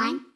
one.